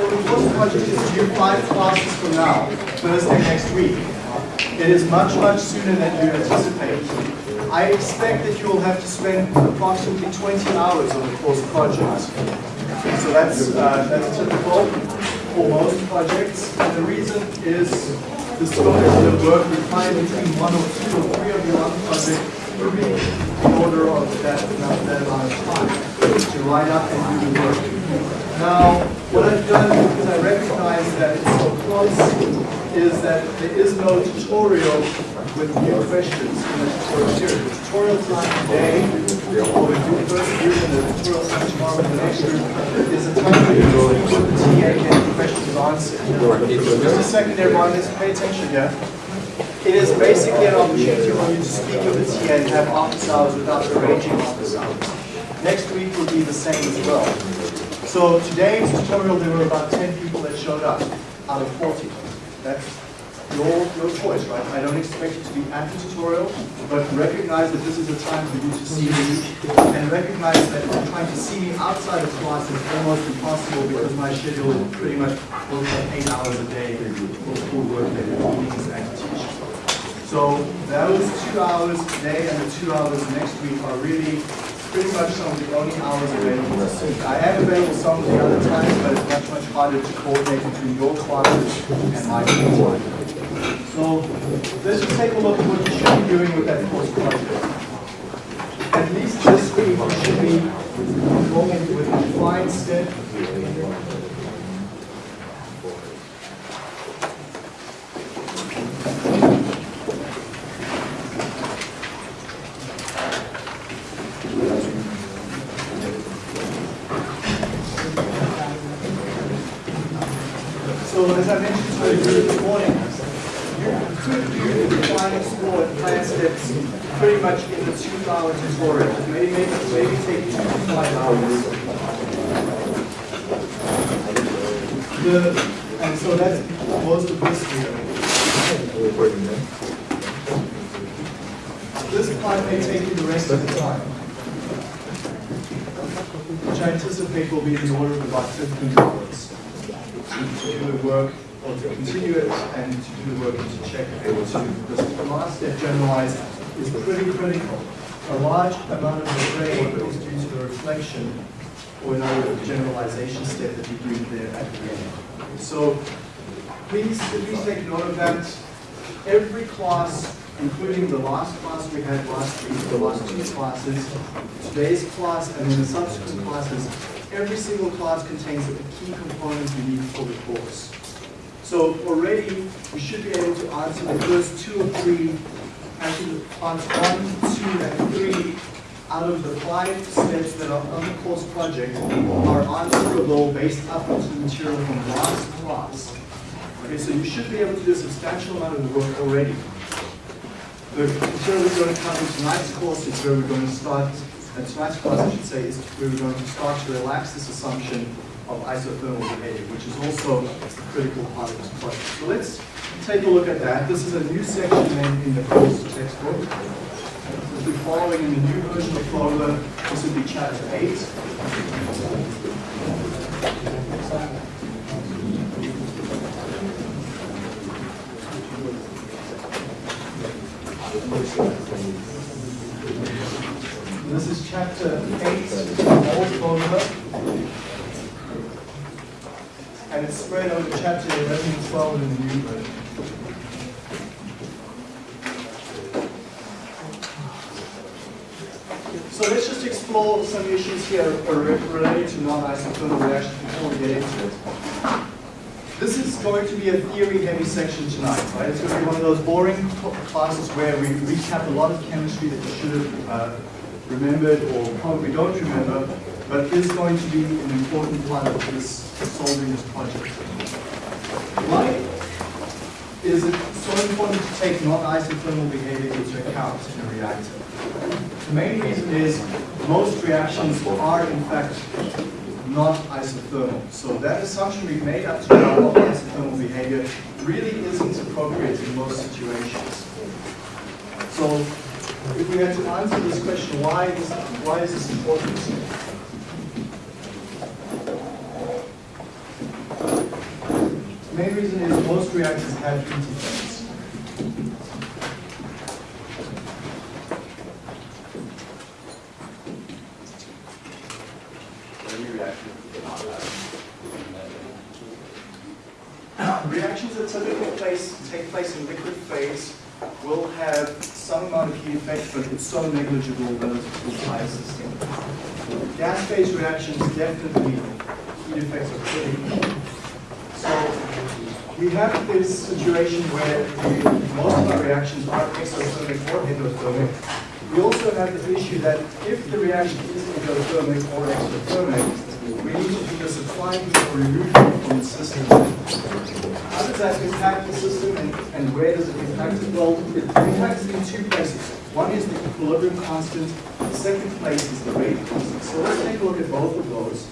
So the course project is due five classes from now, Thursday next week. It is much, much sooner than you anticipate. I expect that you will have to spend approximately 20 hours on the course project. So that's, uh, that's typical for most projects. And the reason is the scope of the work required between one or two or three of you on the project will be the order of that, that amount of time to write up and do the work. Now, what I've done, because I recognize that it's so close, is that there is no tutorial with new questions in the tutorial series. The tutorial time today, or the first group and the tutorial time tomorrow in the next group, is a time for you with the TA and get the questions answered. Just a second, everyone, let's pay attention here. It is basically an opportunity for you to speak with the TA and have office hours without arranging office hours. Next week will be the same as well. So today's tutorial, there were about 10 people that showed up out of 40. That's your, your choice, right? I don't expect you to be at the tutorial, but recognize that this is a time for you to see me, and recognize that trying to see me outside of class is almost impossible because my schedule pretty much works at eight hours a day for full work day, meetings and teach. So those two hours today and the two hours next week are really pretty much some of the only hours available. I am available some of the other times, but it's much, much harder to coordinate between your classes and my time. So let's just take a look at what you should be doing with that course project. At least this week, should be going with a defined step. So as I mentioned to you this morning, you could do the design, explore, and plan steps pretty much in the two-hour tutorial. Maybe, maybe, maybe take two to five hours. The, and so that's most of this here. This part may take you the rest of the time, which I anticipate will be in the order of about 15 hours to do the work, or to continue it, and to do the work and to check if able to. Because the last step, generalized, is pretty critical. A large amount of the grade is due to the reflection, or another generalization step that you do there at the end. So please, please take note of that. Every class, including the last class we had last week, the last two classes, today's class, and then the subsequent classes, every single class contains the key components you need for the course. So already, you should be able to answer the first two or three, actually parts one, two, and three out of the five steps that are on the course project are answerable based upon the material from last class. Okay, so you should be able to do a substantial amount of work already. The material we're going to in tonight's course is where we're going to start and tonight's class, I should say, is we're going to start to relax this assumption of isothermal behavior, which is also a critical part of this project. So let's take a look at that. This is a new section in, in the course textbook. If we're following in the new version of Fogler, this would be chapter 8. This is chapter 8 of Old Fogler. And it's spread over chapter 11 and 12 in the new version. So let's just explore some issues here related to non-isothermal reactions before we get into it. This is going to be a theory-heavy section tonight, right? It's going to be one of those boring classes where we recap a lot of chemistry that you should have uh, remembered or probably don't remember, but is going to be an important part of this solving this project. Why is it so important to take non-isothermal behavior into account in a reactor? The main reason is most reactions are in fact not isothermal. So that assumption we've made up to now of isothermal behavior really isn't appropriate in most situations. So if we had to answer this question, why is, why is this important? The main reason is most reactors have heat it's so negligible to the entire system. Gas phase reactions definitely heat effects are pretty. So we have this situation where most of our reactions are exothermic or endothermic. We also have the issue that if the reaction is endothermic or exothermic, we need to either supply heat or remove heat from the system. How does that impact the system and, and where does it impact it? Well, it impacts in two places. One is the equilibrium constant, the second place is the rate constant. So let's take a look at both of those.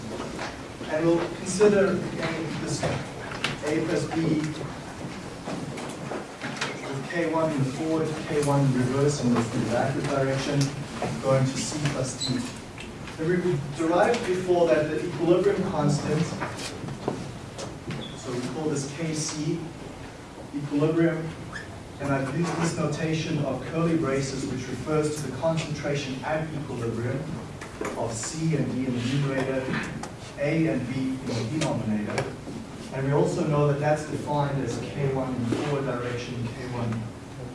And we'll consider again this A plus B with K1 in the forward, K1 in reverse in the, in the backward direction, going to C plus T. And we derived before that the equilibrium constant so we call this Kc, equilibrium, and I've used this notation of curly braces which refers to the concentration at equilibrium of C and D in the numerator, A and B in the denominator. And we also know that that's defined as K1 in the forward direction, K1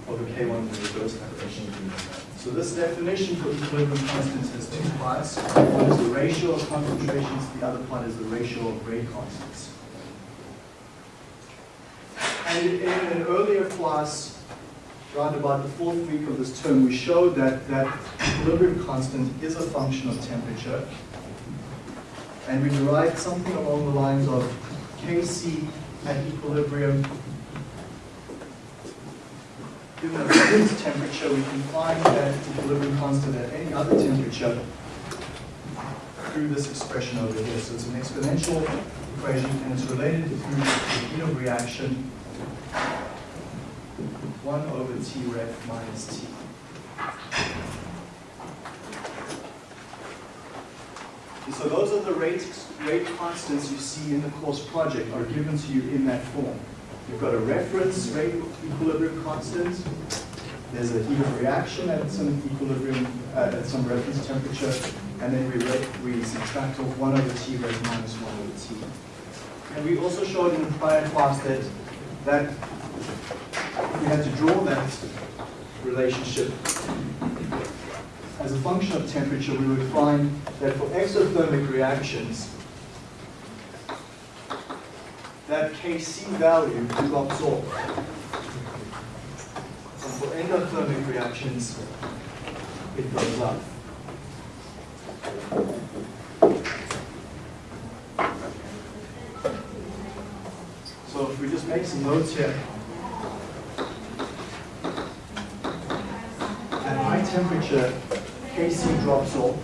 over K1 in the reverse direction. So this definition for equilibrium constants has two parts. One is the ratio of concentrations, the other part is the ratio of rate constants. And in an earlier class, around about the fourth week of this term, we showed that that equilibrium constant is a function of temperature. And we derived something along the lines of Kc at equilibrium. Given a fixed temperature, we can find that equilibrium constant at any other temperature through this expression over here. So it's an exponential equation and it's related to the heat of reaction 1 over T ref minus T. So those are the rate, rate constants you see in the course project are given to you in that form. You've got a reference rate equilibrium constant. There's a heat of reaction at some equilibrium, uh, at some reference temperature. And then we, we subtract off 1 over T ref minus 1 over T. And we also showed in the prior class that that we had to draw that relationship as a function of temperature, we would find that for exothermic reactions, that Kc value drops off. And for endothermic reactions, it goes up. So if we just make some notes here. At high temperature, Kc drops off.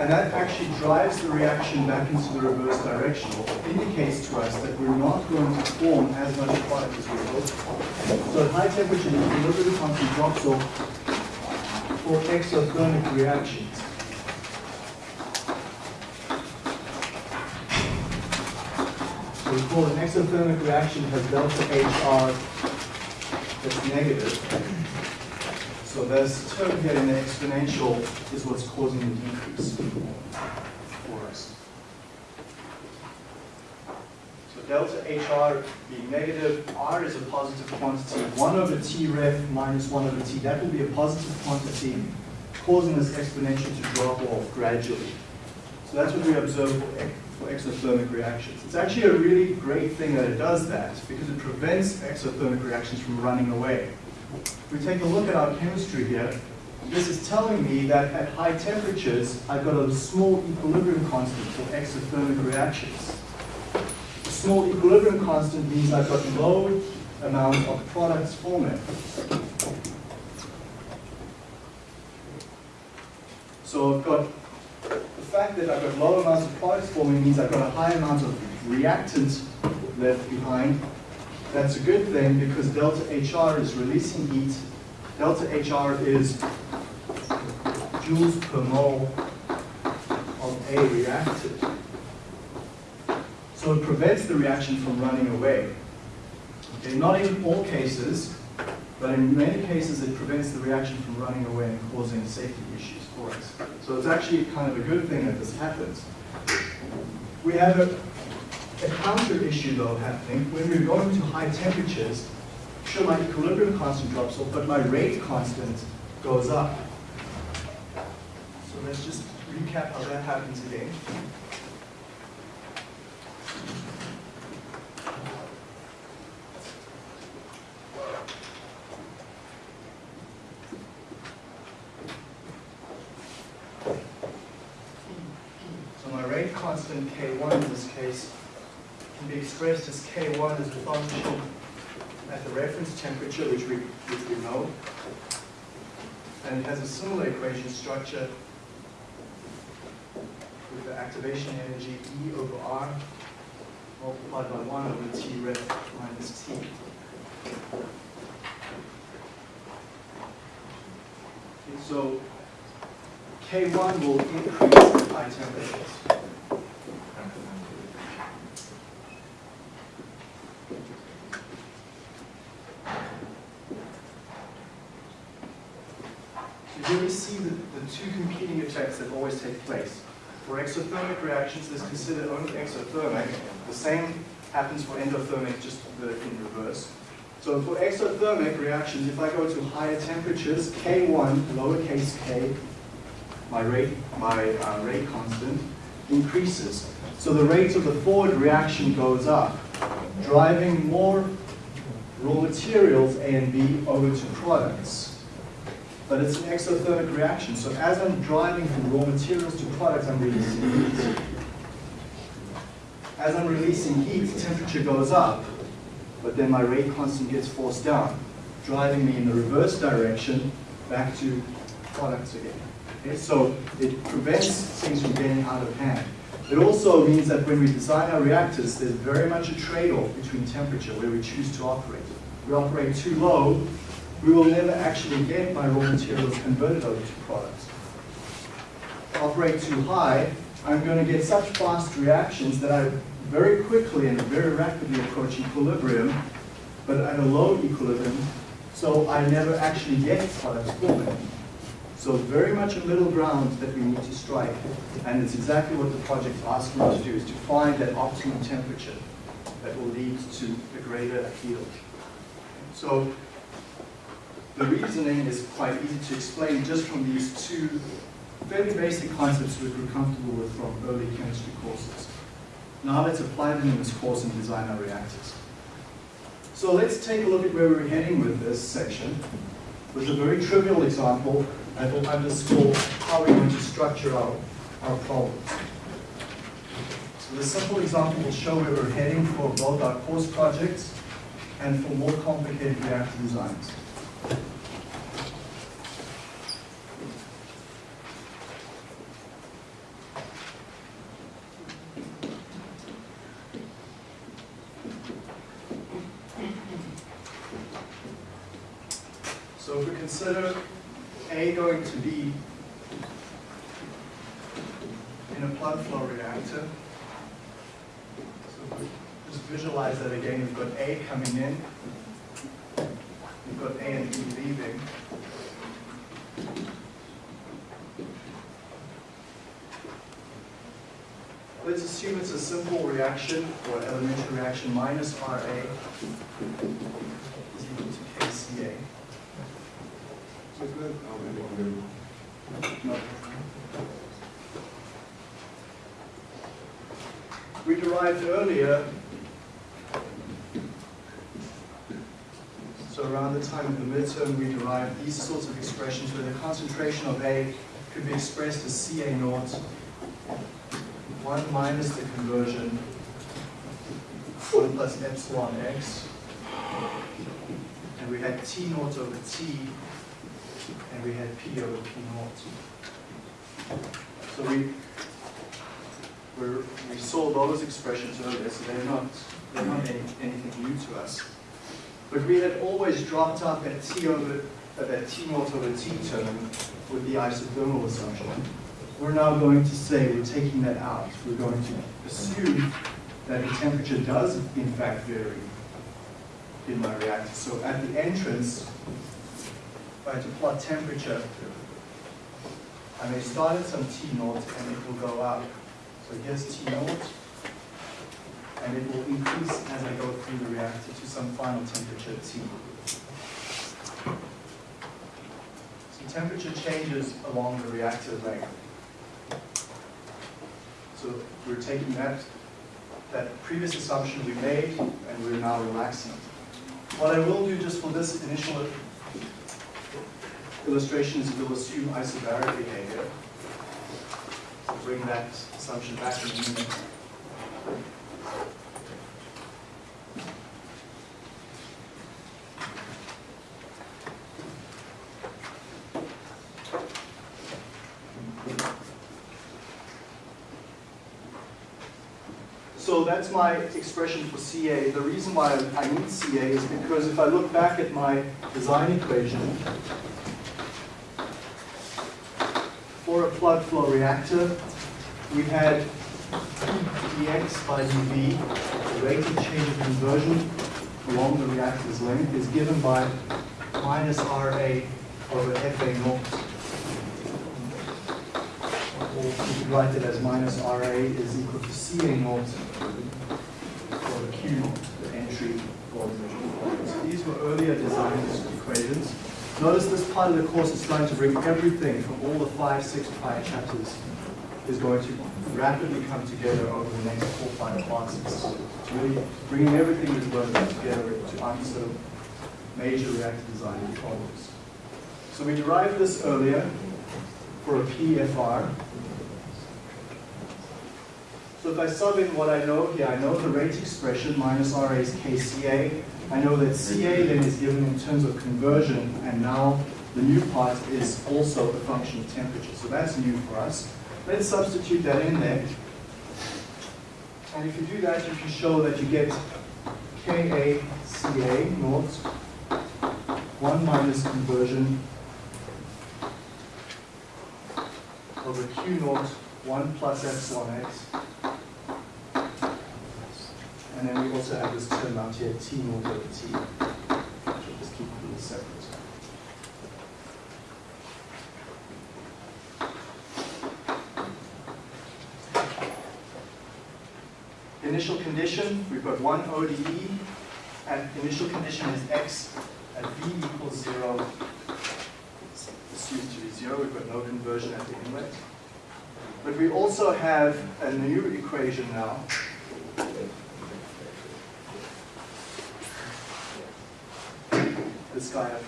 And that actually drives the reaction back into the reverse direction, indicates to us that we're not going to form as much product as we for. So at high temperature, the equilibrium constant drops off for exothermic reactions. So we call an exothermic reaction has delta HR that's negative. So this term here in the exponential is what's causing the decrease for us. So delta HR being negative, R is a positive quantity, 1 over T ref minus 1 over T, that will be a positive quantity causing this exponential to drop off gradually. So that's what we observe for, for exothermic reactions. It's actually a really great thing that it does that because it prevents exothermic reactions from running away. If we take a look at our chemistry here, this is telling me that at high temperatures, I've got a small equilibrium constant for exothermic reactions. A small equilibrium constant means I've got low amount of products forming. So I've got fact that I've got low amounts of products forming means I've got a high amount of reactants left behind. That's a good thing because delta HR is releasing heat. Delta HR is joules per mole of A reactant. So it prevents the reaction from running away. Okay, not in all cases, but in many cases it prevents the reaction from running away and causing safety issues for us. So it's actually kind of a good thing that this happens. We have a, a counter issue though happening. When we're going to high temperatures, sure my equilibrium constant drops off, but my rate constant goes up. So let's just recap how that happens again. So my rate constant K1 in this case can be expressed as K1 as a function at the reference temperature, which we, which we know. And it has a similar equation structure with the activation energy E over R multiplied by 1 over T ref minus T. So K1 will increase at high temperatures. So here we see the, the two competing effects that always take place. For exothermic reactions, let's consider only exothermic. The same happens for endothermic, just the, in reverse. So for exothermic reactions, if I go to higher temperatures, K1, lowercase k, my rate, my uh, rate constant, increases. So the rate of the forward reaction goes up, driving more raw materials, A and B, over to products but it's an exothermic reaction. So as I'm driving from raw materials to products, I'm releasing heat. As I'm releasing heat, temperature goes up, but then my rate constant gets forced down, driving me in the reverse direction back to products again. Okay, so it prevents things from getting out of hand. It also means that when we design our reactors, there's very much a trade-off between temperature where we choose to operate. We operate too low, we will never actually get my raw materials converted over to products. Operate too high, I'm going to get such fast reactions that I very quickly and very rapidly approach equilibrium, but at a low equilibrium, so I never actually get products forming. So very much a middle ground that we need to strike, and it's exactly what the project asked me to do, is to find that optimum temperature that will lead to a greater yield. So the reasoning is quite easy to explain just from these two fairly basic concepts which we're comfortable with from early chemistry courses. Now let's apply them in this course and design our reactors. So let's take a look at where we're heading with this section with a very trivial example that will underscore how we're going to structure our, our problems. So the simple example will show where we're heading for both our course projects and for more complicated reactor designs. Thank you. Minus RA is equal to KCA. No. We derived earlier, so around the time of the midterm, we derived these sorts of expressions where the concentration of A could be expressed as Ca naught, 1 minus the conversion, 1 plus epsilon x, and we had T naught over T, and we had P over P naught. So we we saw those expressions earlier, so they're not they're not any, anything new to us. But we had always dropped up at T over uh, that T naught over T term with the isothermal assumption. We're now going to say we're taking that out. We're going to assume that the temperature does in fact vary in my reactor. So at the entrance, if I had to plot temperature, I may start at some T naught and it will go up. So here's T naught, and it will increase as I go through the reactor to some final temperature T. So temperature changes along the reactor length. So we're taking that, that previous assumption we made, and we're now relaxing it. What I will do just for this initial illustration is we'll assume isobaric behavior. So bring that assumption back in a minute. So that's my expression for CA. The reason why I need CA is because if I look back at my design equation, for a plug flow reactor, we had dx by dv, the rate of change of conversion along the reactor's length is given by minus Ra over Fa naught. Or you could write it as minus Ra is equal to Ca naught over Q naught, the entry volume. So these were earlier design equations. Notice this part of the course is trying to bring everything from all the five, six, five chapters is going to rapidly come together over the next four, five classes. Really bringing everything that's working together to answer major reactor design problems. So we derived this earlier for a PFR. So if I sub in what I know here, I know the rate expression minus RA is KCA. I know that CA then is given in terms of conversion, and now the new part is also a function of temperature. So that's new for us. Let's substitute that in there. And if you do that, you can show that you get KACA naught 1 minus conversion over Q naught 1 plus epsilon x. And then we also have this term out here, T naught over T. I'll just keep little separate. Initial condition, we've got one ODE, and initial condition is x at v equals zero, assumed to be zero, we've got no conversion at the inlet. But we also have a new equation now.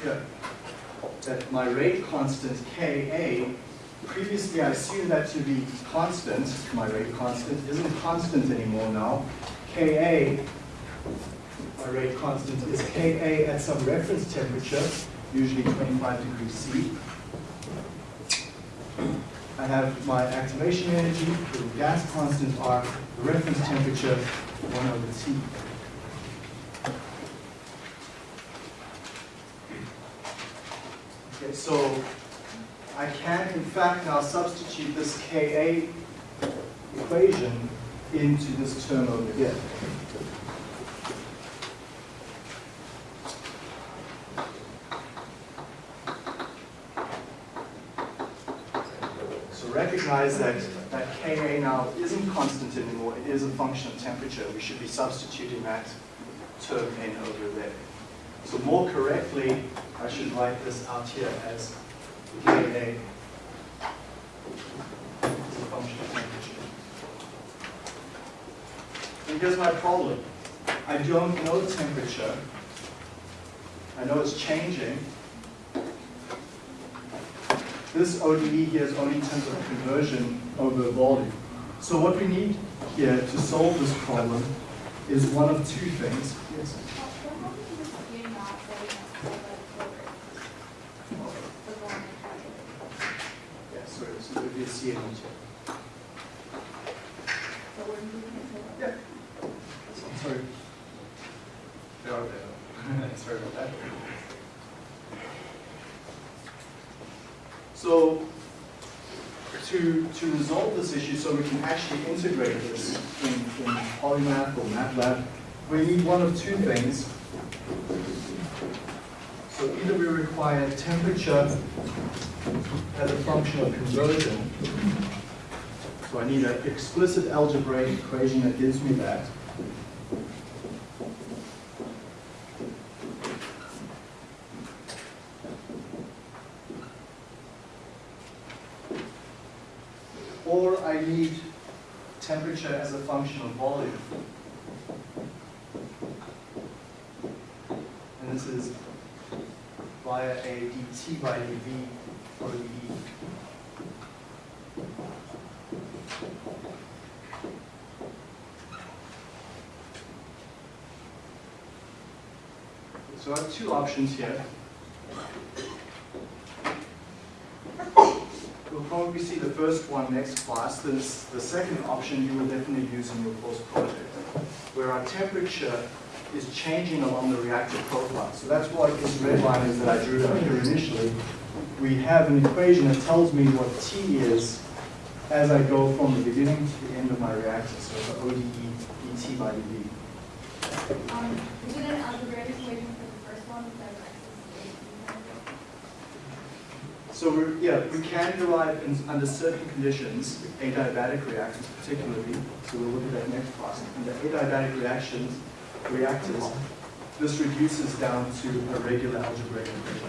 Here. That my rate constant Ka, previously I assumed that to be constant, my rate constant, isn't constant anymore now. Ka, my rate constant is Ka at some reference temperature, usually 25 degrees C. I have my activation energy, the gas constant R, the reference temperature, 1 over T. Okay, so I can in fact now substitute this Ka equation into this term over here. So recognize that, that Ka now isn't constant anymore, it is a function of temperature. We should be substituting that term in over there. So more correctly, I should write this out here as Ka is a function of temperature. And here's my problem. I don't know the temperature. I know it's changing. This ODE here is only in terms of conversion over volume. So what we need here to solve this problem is one of two things. Yes. Yeah, sorry, this would be a CNE check. Yeah. Sorry. They are there. Sorry about that. So to, to resolve this issue so we can actually integrate this in, in Polymath or MATLAB, we need one of two things. So either we require temperature as a function of conversion. So I need an explicit algebraic equation that gives me that. Or I need temperature as a function of volume. And this is via a dt by dv ODE. So I have two options here. We'll probably see the first one next class. This, the second option you will definitely use in your course project, where our temperature is changing along the reactive profile. So that's what this red line is that I drew up here initially. We have an equation that tells me what T is as I go from the beginning to the end of my reactor. So it's ODE dt by dv. Um, is it an algebraic for the first one that So we're, yeah, we can derive in, under certain conditions adiabatic reactions particularly. So we'll look at that next class. Under adiabatic reactions, reactors, this reduces down to a regular algebraic equation.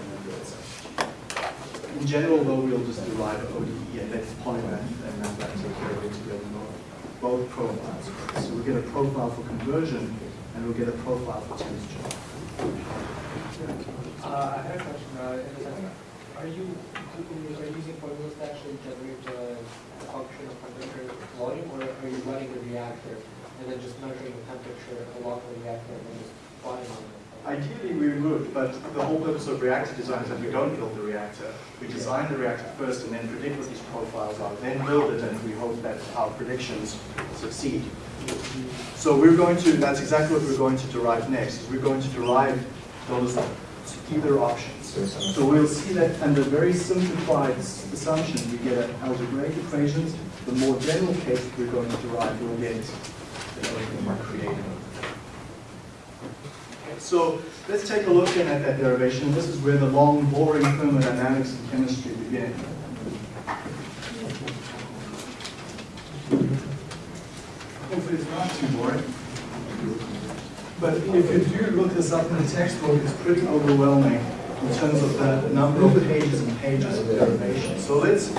In general, though, we'll just derive ODE and then polymath and MATLAB take care of integrating both, both profiles. So we'll get a profile for conversion and we'll get a profile for temperature. Uh, I had a question. Uh, are you are you using formulas to actually generate a function of temperature volume, or are you running the reactor and then just measuring the temperature along the reactor and then just plotting on it? Ideally, we would, but the whole purpose of reactor design is that we don't build the reactor. We design the reactor first and then predict what these profiles are, then build it, and we hope that our predictions succeed. So we're going to, that's exactly what we're going to derive next, is we're going to derive those either options. So we'll see that under very simplified assumptions, we get an algebraic equations. The more general case we're going to derive, we'll get you know, more creative. So let's take a look then at that derivation. This is where the long, boring thermodynamics and chemistry begin. Hopefully it's not too boring. But if you do look this up in the textbook, it's pretty overwhelming in terms of the number of pages and pages of derivation. So let's,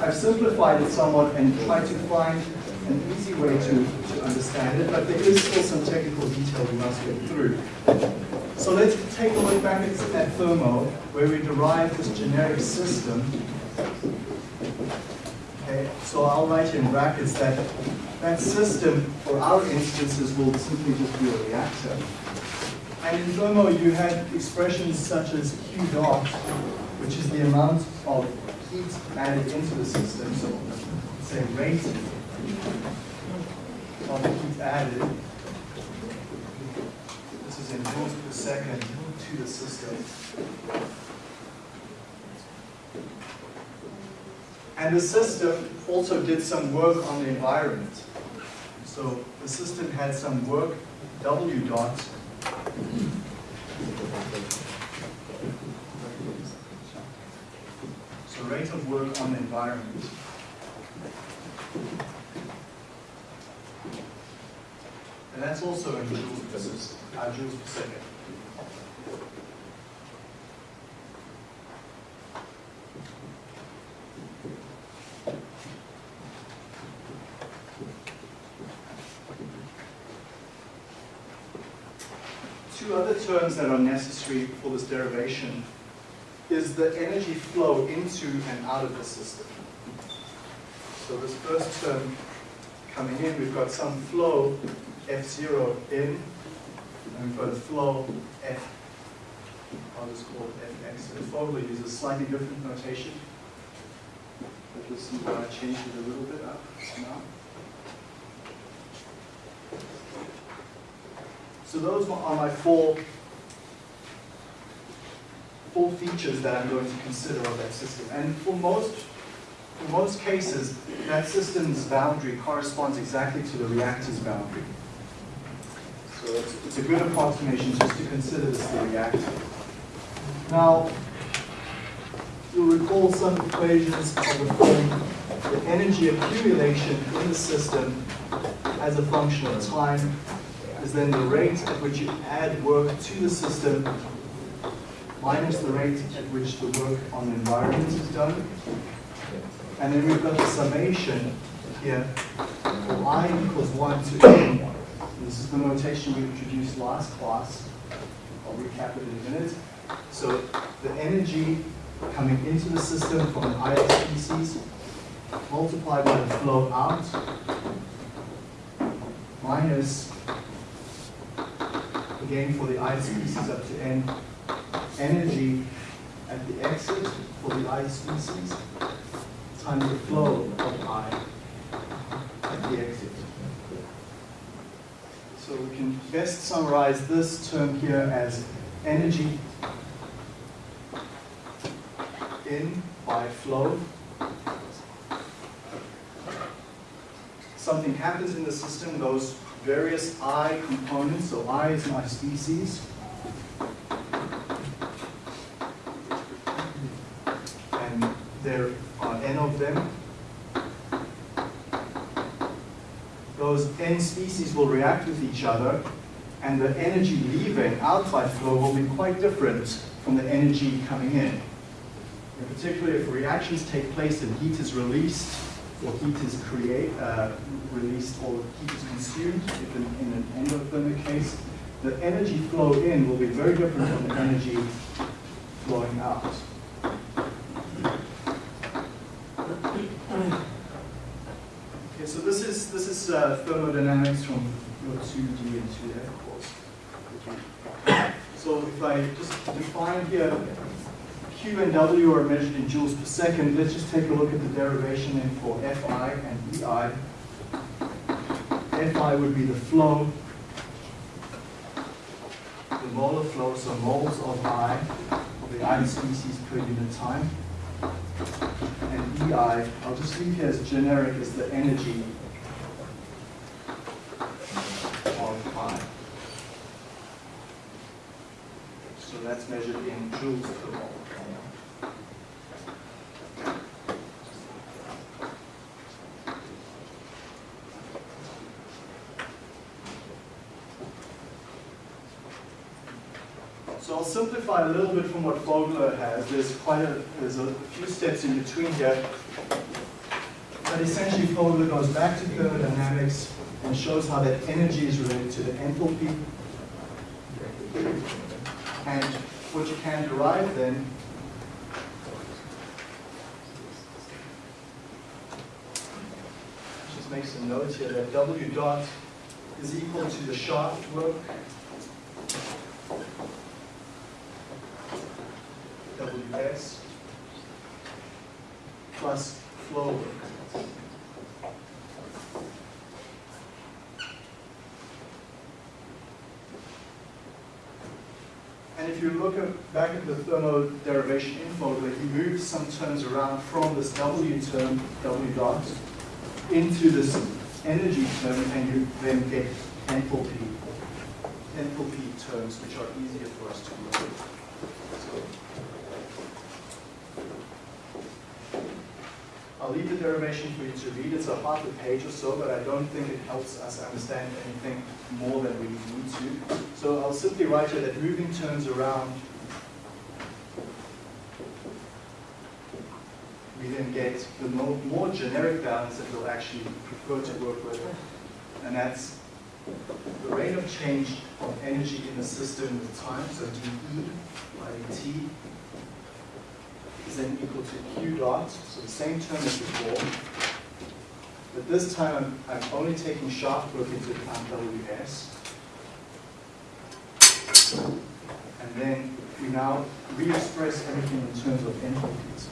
I've simplified it somewhat and tried to find an easy way to, to understand it, but there is still some technical detail we must get through. So let's take a look back at, at thermo, where we derive this generic system. Okay, so I'll write in brackets that that system, for our instances, will simply just be a reactor. And in thermo, you had expressions such as Q dot, which is the amount of heat added into the system. So say rate of heat added. This is in joules per second to the system. And the system also did some work on the environment. So the system had some work, W dot, so rate of work on the environment. And that's also in joules per second. Two other terms that are necessary for this derivation is the energy flow into and out of the system. So this first term coming in, we've got some flow F0 in, and we've got a flow F, I'll just call it Fx. And Fogler uses a slightly different notation. But you'll see why I changed it a little bit up now. So those are my four four features that I'm going to consider of that system. And for most, for most cases, that system's boundary corresponds exactly to the reactor's boundary. So it's, it's a good approximation just to consider this the reactor. Now, you'll recall some equations of the form the energy accumulation in the system as a function of time is then the rate at which you add work to the system minus the rate at which the work on the environment is done. And then we've got the summation here for i equals 1 to n. This is the notation we introduced last class. I'll recap it in a minute. So the energy coming into the system from an ith species multiplied by the flow out minus, again for the ith species up to n, energy at the exit for the I species times the flow of i at the exit. So we can best summarize this term here as energy in by flow. Something happens in the system, those various I components, so I is my species. And there are n of them. Those n species will react with each other, and the energy leaving out by flow will be quite different from the energy coming in. In particular, if reactions take place and heat is released, or heat is create, uh, released, or heat is consumed, in, in an endothermic case, the energy flow in will be very different from the energy flowing out. Okay, so this is this is uh, thermodynamics from your 2D and 2F course. So if I just define here Q and W are measured in joules per second. Let's just take a look at the derivation then for Fi and Ei. Fi would be the flow, the molar flow, so moles of I, the I species per unit time. And Ei, I'll just leave here as generic as the energy of I. So that's measured in joules per mole. So A little bit from what Fogler has. There's quite a, there's a few steps in between here. But essentially Fogler goes back to thermodynamics and shows how that energy is related to the enthalpy. And what you can derive then just make some notes here that W dot is equal to the shaft work WS plus flow work. And if you look at, back at the thermo derivation info, that he moves some terms around from this W term, W dot, into this energy term, and you then get enthalpy, enthalpy terms, which are easier for us to work with. So, I'll leave the derivation for you to read. It's a half a page or so, but I don't think it helps us understand anything more than we need to. So I'll simply write here that moving terms around, we then get the more, more generic balance that we'll actually prefer to work with. And that's the rate of change of energy in the system with time, so dE by dt is then equal to q dot, so the same term as before. But this time I'm, I'm only taking shaft work into account Ws. And then we now re-express everything in terms of enthalpies.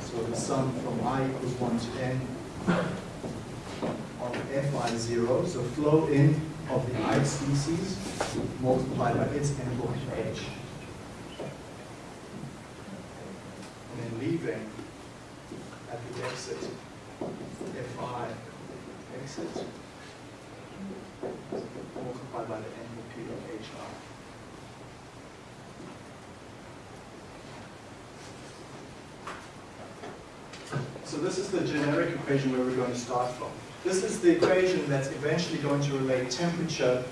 So the sum from i equals 1 to n of Fi0, so flow in of the i species multiplied by its enthalpy h. then leaving at the exit, Fi exit, multiplied by the enthalpy of HR. So this is the generic equation where we're going to start from. This is the equation that's eventually going to relate temperature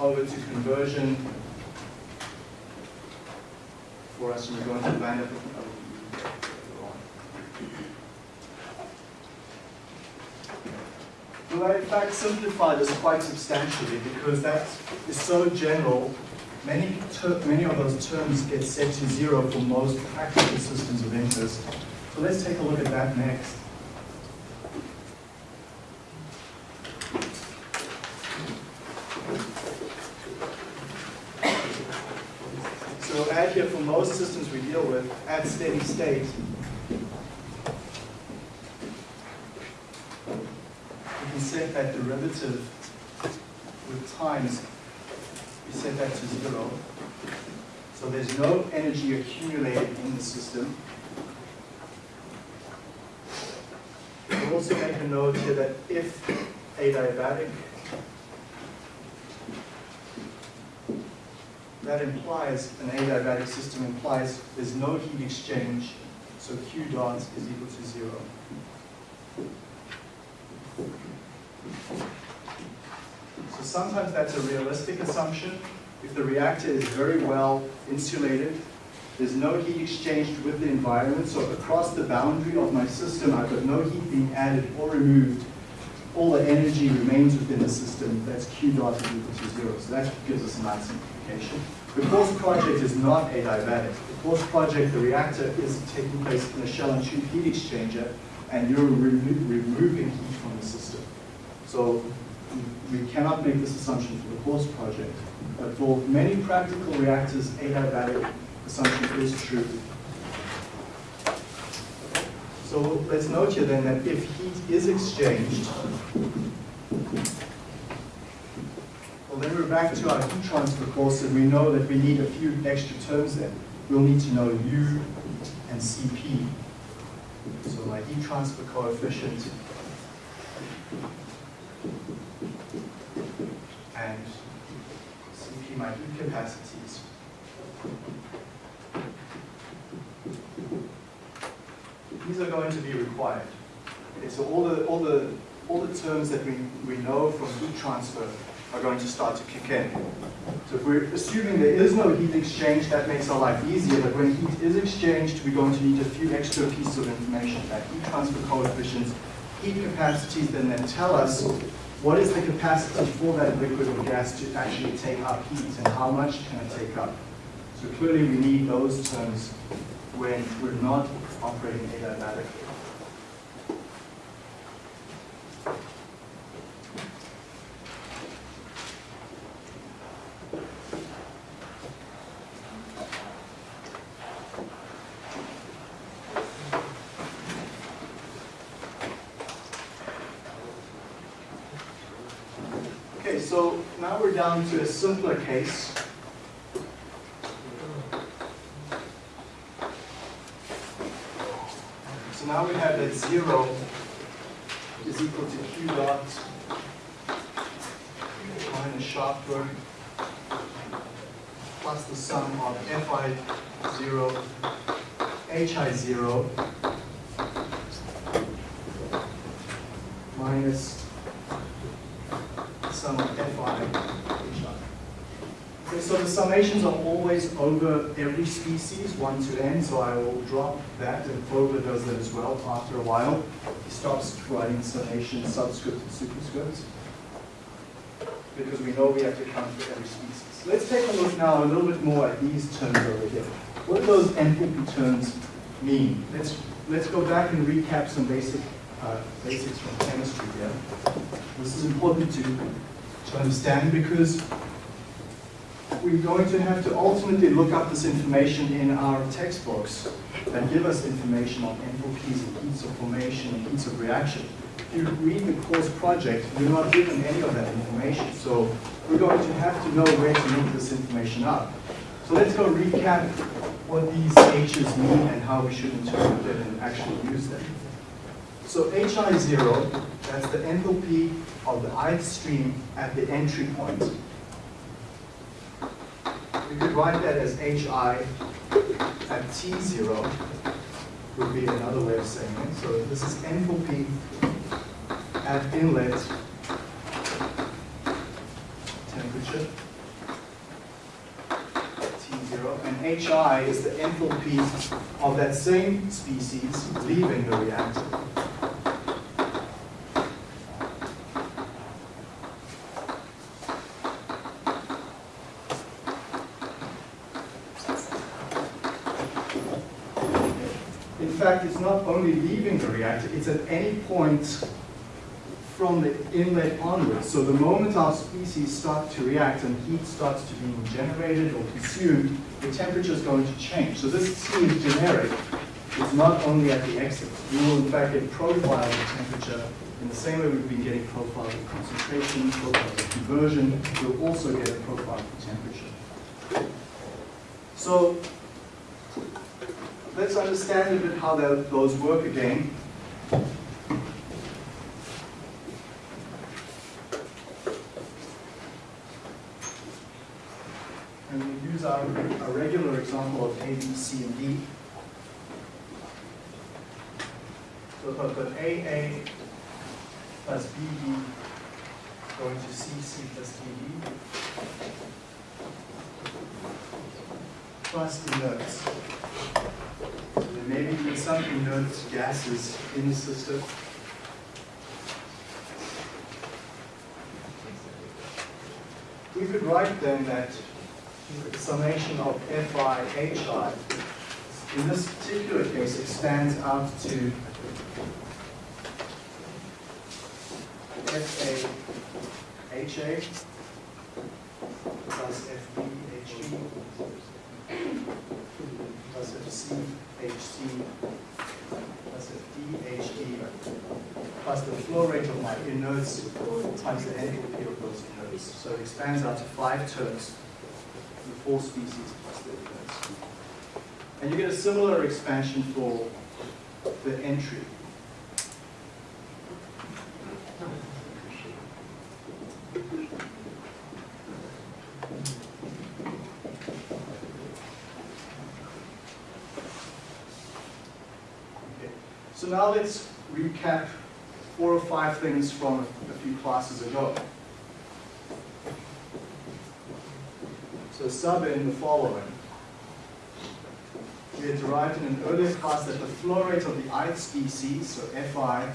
over to conversion for us, and we're going to land up Well, I in fact simplify this quite substantially because that is so general. Many, many of those terms get set to zero for most practical systems of interest. So let's take a look at that next. So add here for most systems we deal with, at steady state, we can set that derivative with times, we set that to zero. So there's no energy accumulated in the system. We'll also make a note here that if adiabatic, that implies, an adiabatic system implies there's no heat exchange, so Q dot is equal to zero. So sometimes that's a realistic assumption. If the reactor is very well insulated, there's no heat exchanged with the environment, so across the boundary of my system, I've got no heat being added or removed. All the energy remains within the system. That's Q dot is equal to zero. So that gives us a nice simplification. The course project is not adiabatic. The course project, the reactor is taking place in a shell and tube heat exchanger, and you're remo removing heat from the system. So we cannot make this assumption for the course project. But for many practical reactors, adiabatic assumption is true. So let's note here then that if heat is exchanged, well then we're back to our heat transfer course and we know that we need a few extra terms then. We'll need to know U and Cp. So my heat transfer coefficient and Cp my heat capacities. These are going to be required. Okay, so all the all the all the terms that we, we know from heat transfer are going to start to kick in. So if we're assuming there is no heat exchange, that makes our life easier, but when heat is exchanged, we're going to need a few extra pieces of information, that heat transfer coefficients, heat capacities, then then tell us what is the capacity for that liquid or gas to actually take up heat and how much can it take up. So clearly we need those terms when we're not operating adiabatically. Okay, so now we're down to a simpler case. So now we have that zero is equal to Q dot minus sharp plus the sum of Fi zero, Hi zero minus sum of Fi Okay, so the summations are always over every species, 1 to n, so I will drop that, and Fogler does that as well after a while. He stops writing summation subscript and superscript, because we know we have to count for every species. Let's take a look now a little bit more at these terms over here. What do those enthalpy terms mean? Let's, let's go back and recap some basic uh, basics from chemistry here. This is important to, to understand because we're going to have to ultimately look up this information in our textbooks that give us information on enthalpies and heats of formation and heats of reaction. If you read the course project, you're not given any of that information. So we're going to have to know where to look this information up. So let's go recap what these H's mean and how we should interpret them and actually use them. So HI zero, that's the enthalpy of the ith stream at the entry point. We could write that as HI at T0 would be another way of saying it. So this is enthalpy at inlet temperature. T0, and HI is the enthalpy of that same species leaving the reactor. In fact, it's not only leaving reactor, it's at any point from the inlet onwards. So the moment our species start to react and heat starts to be generated or consumed, the temperature is going to change. So this seems generic. It's not only at the exit. You will in fact get profiles of temperature in the same way we've been getting profiles of concentration, profiles of conversion. You'll also get a profile of temperature. So let's understand a bit how that, those work again. And we use our, a regular example of A, B, C, and D. So I've got AA plus BD going to CC plus DD plus. So there some inert gases in the system. We could write then that the summation of Fi Hi in this particular case expands out to Fa HA plus Fb Hb plus Fc Hc plus the flow rate of my inerts times the enthalpy of those inerts. So it expands out to five terms the four species plus the inerts. And you get a similar expansion for the entry. Okay. So now let's recap four or five things from a few classes ago. So sub in the following. We had derived in an earlier class that the flow rate of the ith species, so Fi,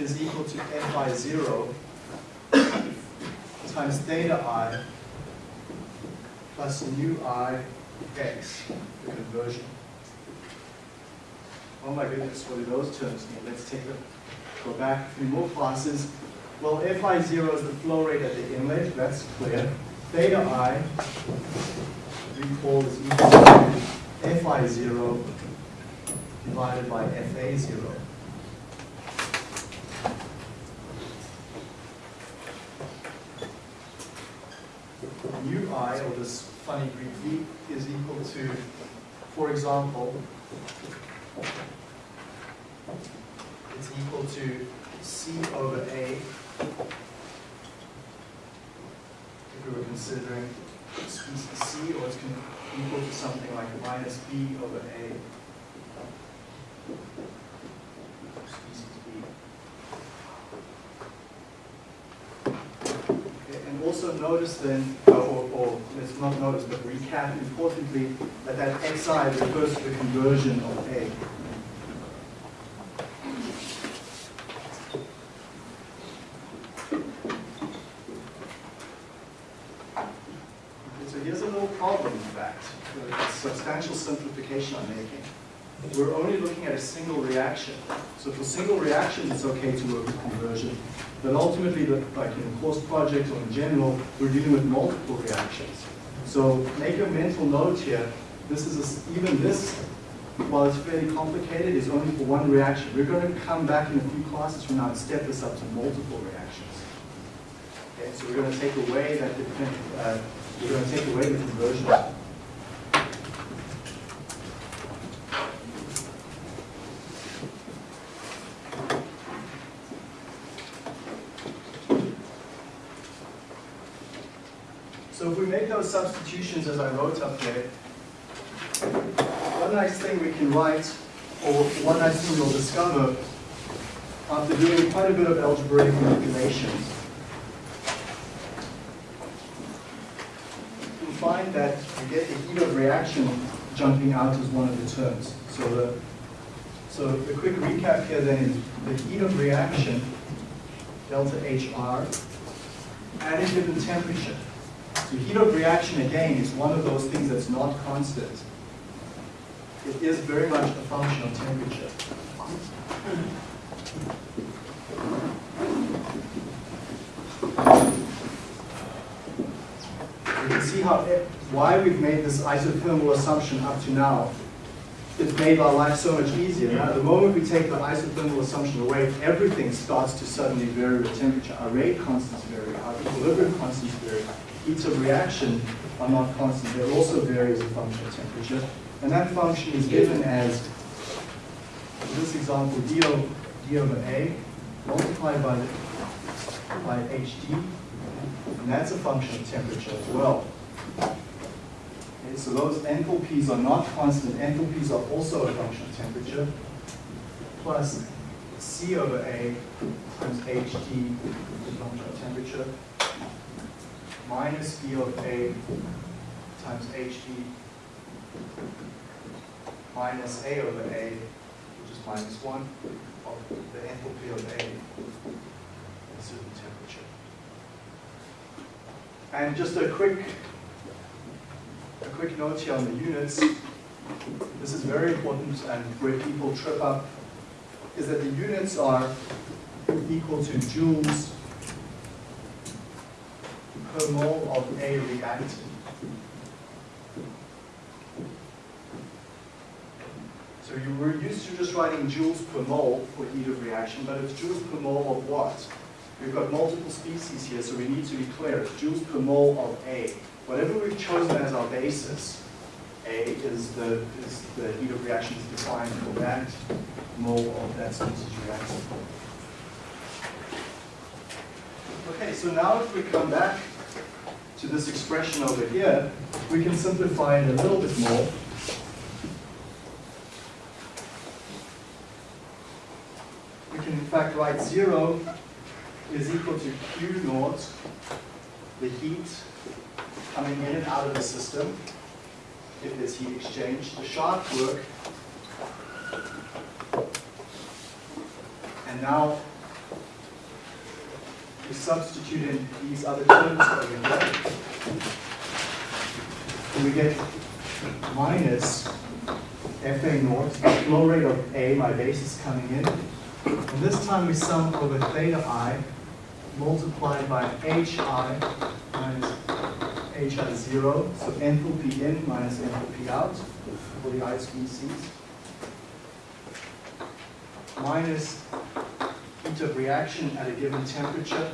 is equal to Fi0 times theta i plus nu i x, the conversion. Oh my goodness, what do those terms mean? Let's take a, go back a few more classes. Well, Fi0 is the flow rate at the inlet, that's clear. Theta i, recall, is equal to Fi0 divided by Fa0. ui, or this funny Greek v, is equal to, for example, it's equal to C over A if we were considering species C, or it's equal to something like minus B over A species B. Okay, and also notice then, or, let's not notice, but recap importantly, that that xi refers to the conversion of A. Okay, So here's a little problem, in fact, a substantial simplification I'm making. We're only looking at a single reaction. So for single reactions, it's okay to work with conversion. But ultimately, like in a course project or in general, we're dealing with multiple reactions. So make a mental note here. This is, a even this, while it's fairly complicated, is only for one reaction. We're going to come back in a few classes from now and step this up to multiple reactions. Okay, so we're going to take away that, uh, we're going to take away the conversion. If we make those substitutions as I wrote up there, one nice thing we can write, or one nice thing we'll discover after doing quite a bit of algebraic manipulations, you'll find that you get the heat of reaction jumping out as one of the terms. So the, so the quick recap here then is the heat of reaction, delta HR, at a given temperature. So heat of reaction again is one of those things that's not constant. It is very much a function of temperature. You can see how it, why we've made this isothermal assumption up to now. It's made our life so much easier. Now, the moment we take the isothermal assumption away, everything starts to suddenly vary with temperature. Our rate constants vary, our equilibrium constants vary. Heats of reaction are not constant. They also vary as a function of temperature. And that function is given as, in this example, d, o, d over a multiplied by, by hd, and that's a function of temperature as well. Okay, so those enthalpies are not constant. Enthalpies are also a function of temperature, plus c over a times hd is a function of temperature, minus d of a times hd minus A over A, which is minus 1, of the enthalpy of A at a certain temperature. And just a quick, a quick note here on the units. This is very important and where people trip up is that the units are equal to joules per mole of A reactant. So you were used to just writing joules per mole for heat of reaction, but it's joules per mole of what? We've got multiple species here, so we need to be clear. It's joules per mole of A. Whatever we've chosen as our basis, A is the, is the heat of reaction is defined for that mole of that species reactant. Okay, so now if we come back to this expression over here, we can simplify it a little bit more. we can in fact write 0 is equal to Q naught, the heat coming in and out of the system, if there's heat exchange, the shaft work, and now we substitute in these other terms over here, and we get minus FA naught, flow rate of A, my base is coming in, and this time we sum over theta i multiplied by hi minus hi 0, so enthalpy in minus enthalpy out for the i species, minus heat of reaction at a given temperature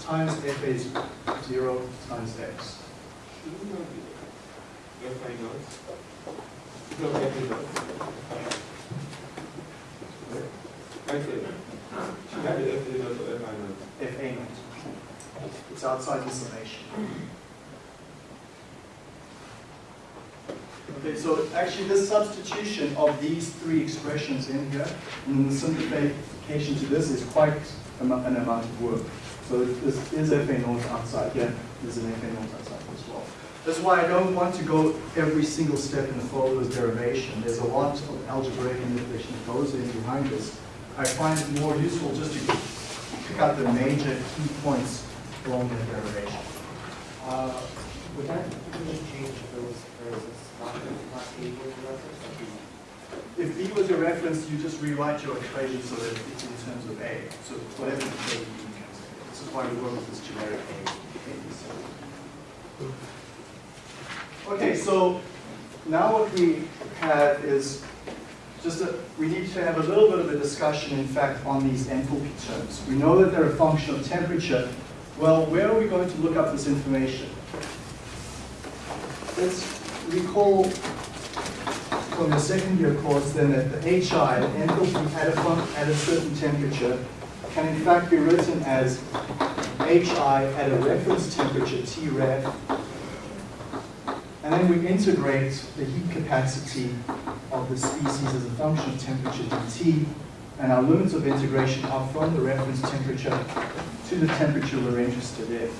times Fa 0 times x. F not. Right there. She had the F A not, so F I not. Fa naught. It's outside the summation. Okay, so actually this substitution of these three expressions in here, and the simplification to this is quite an amount of work. So this is FA naught outside, yeah, there's an FA naught outside as well. That's why I don't want to go every single step in the Fogler's derivation. There's a lot of algebraic manipulation that goes in behind this. I find it more useful just to pick out the major key points along the derivation. Uh, would that change the- If B was your reference, you just rewrite your equation so that it's in terms of A. So whatever the term B becomes. This is why we work with this generic A. Okay, so now what we have is just a, we need to have a little bit of a discussion, in fact, on these enthalpy terms. We know that they're a function of temperature. Well, where are we going to look up this information? Let's recall from the second year course then that the HI, enthalpy at a, at a certain temperature, can in fact be written as HI at a reference temperature T ref, and then we integrate the heat capacity of the species as a function of temperature dt, and our limits of integration are from the reference temperature to the temperature we're interested in.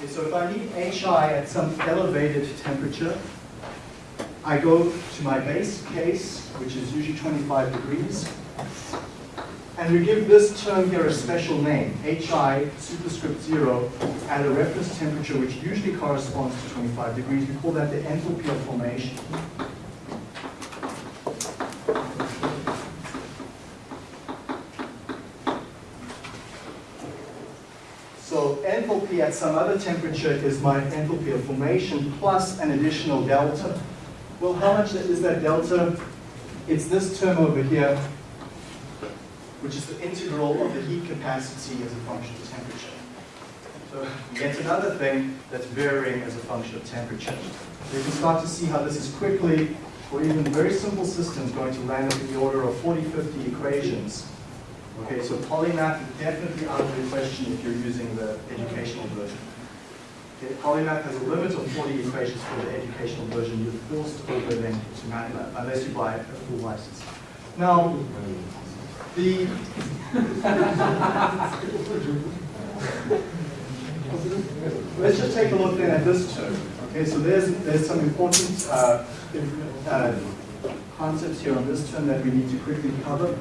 Okay, so if I need HI at some elevated temperature, I go to my base case, which is usually 25 degrees, and we give this term here a special name, HI superscript 0 at a reference temperature which usually corresponds to 25 degrees. We call that the enthalpy of formation. So enthalpy at some other temperature is my enthalpy of formation plus an additional delta. Well, how much is that delta? It's this term over here, which is the integral of the heat capacity as a function of temperature. So yet another thing that's varying as a function of temperature. So you can start to see how this is quickly, for even very simple systems, going to land up in the order of 40, 50 equations. Okay, so polymath is definitely out of the question if you're using the educational version. Okay, polymath has a limit of 40 equations for the educational version. You're forced to over then to MATLAB unless you buy a full license. Now, the let's just take a look then at this term. Okay, so there's there's some important uh, uh, concepts here on this term that we need to quickly cover,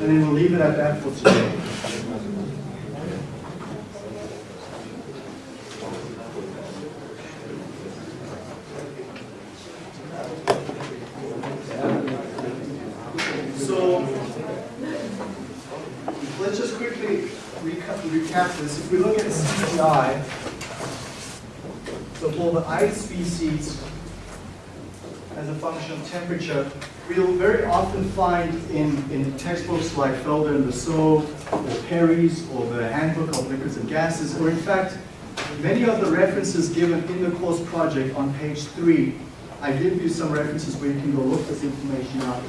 and then we'll leave it at that for today. So let's just quickly recap, recap this. If we look at CPI, so for the ice species function of temperature, we'll very often find in, in textbooks like Felder and Rousseau, or Perry's, or the Handbook of Liquids and Gases, or in fact, many of the references given in the course project on page three, I give you some references where you can go look this information out.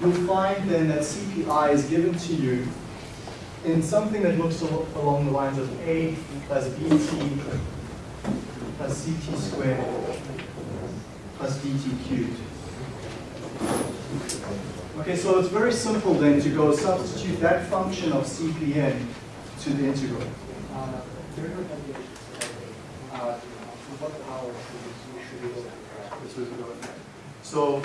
You'll find then that CPI is given to you in something that looks along the lines of A plus BT plus CT squared plus DT cubed. Okay, so it's very simple then to go substitute that function of CPN to the integral. Uh? So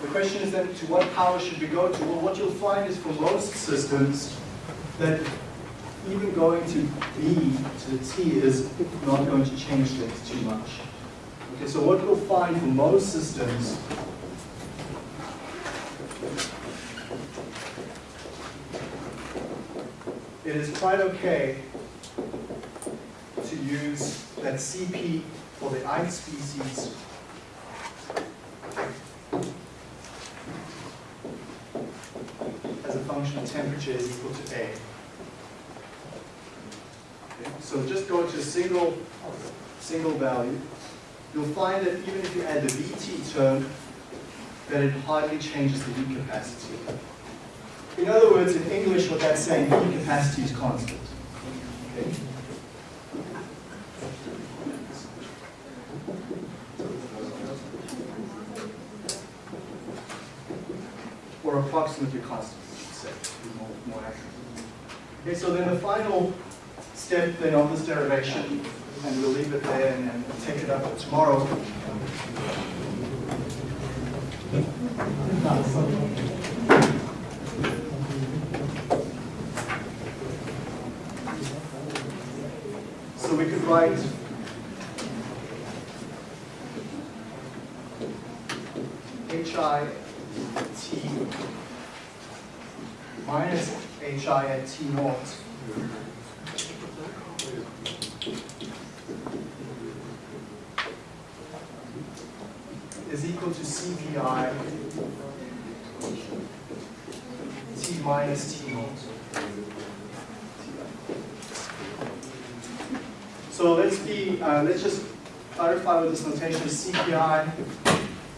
the question is then, to what power should we go to? Well, what you'll find is for most systems that even going to B to the T is not going to change things too much. Okay, so what we'll find for most systems it is quite okay to use that CP for the ith species as a function of temperature is equal to A. Okay, So just go to a single, single value. You'll find that even if you add the VT term, that it hardly changes the heat capacity. In other words, in English, what that's saying, heat capacity is constant. Okay? or approximately constant, say, more, more accurate. Okay, so then the final step then of this derivation, and we'll leave it there and, and take it up tomorrow. So we could write HI T minus HI at T naught equal to CPI T minus T naught. So let's be, uh, let's just clarify with this notation. CPI,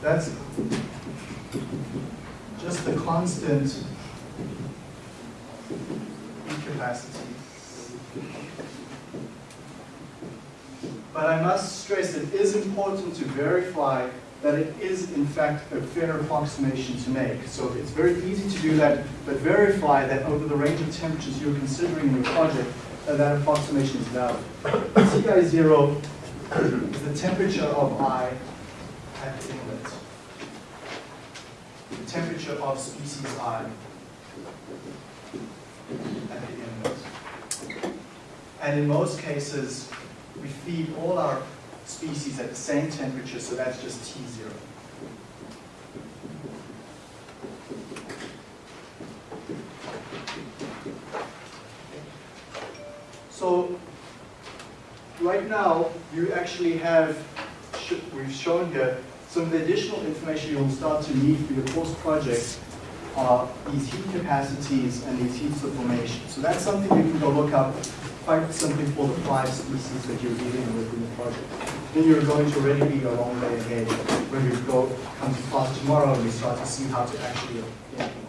that's just the constant heat capacity But I must stress it is important to verify that it is in fact a fair approximation to make. So it's very easy to do that, but verify that over the range of temperatures you're considering in your project, that that approximation is valid. Ti zero is the temperature of I at the inlet. The temperature of species I at the inlet. And in most cases, we feed all our species at the same temperature, so that's just T zero. So, right now, you actually have, sh- we've shown here, some of the additional information you'll start to need for your course project are these heat capacities and these heat subformations. So that's something you can go look up, find something for the five species that you're dealing with in the project. Then you're going to already be a long way ahead when we go, come to class tomorrow and we start to see how to actually know,